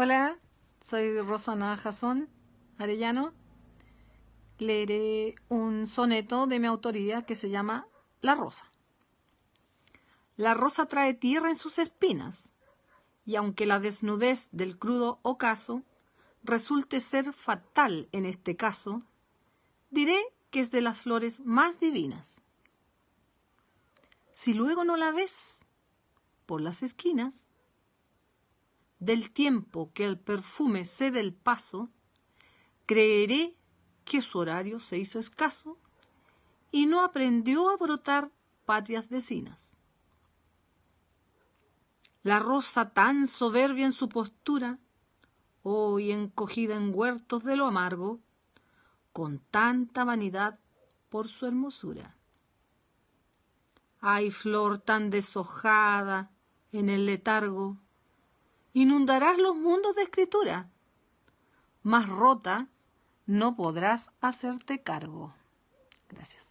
Hola, soy Rosana Jason Arellano. Leeré un soneto de mi autoría que se llama La Rosa. La rosa trae tierra en sus espinas, y aunque la desnudez del crudo ocaso resulte ser fatal en este caso, diré que es de las flores más divinas. Si luego no la ves por las esquinas, del tiempo que el perfume cede el paso, creeré que su horario se hizo escaso y no aprendió a brotar patrias vecinas. La rosa tan soberbia en su postura, hoy encogida en huertos de lo amargo, con tanta vanidad por su hermosura. Ay, flor tan deshojada en el letargo, inundarás los mundos de escritura, más rota no podrás hacerte cargo. Gracias.